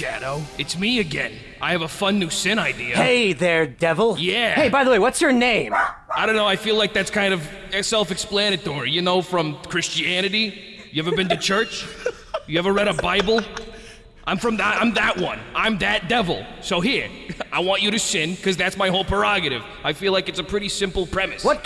Shadow. It's me again. I have a fun new sin idea. Hey there, devil. Yeah. Hey, by the way, what's your name? I don't know, I feel like that's kind of self explanatory, you know, from Christianity. You ever been to church? You ever read a Bible? I'm from that, I'm that one. I'm that devil. So here, I want you to sin, because that's my whole prerogative. I feel like it's a pretty simple premise. What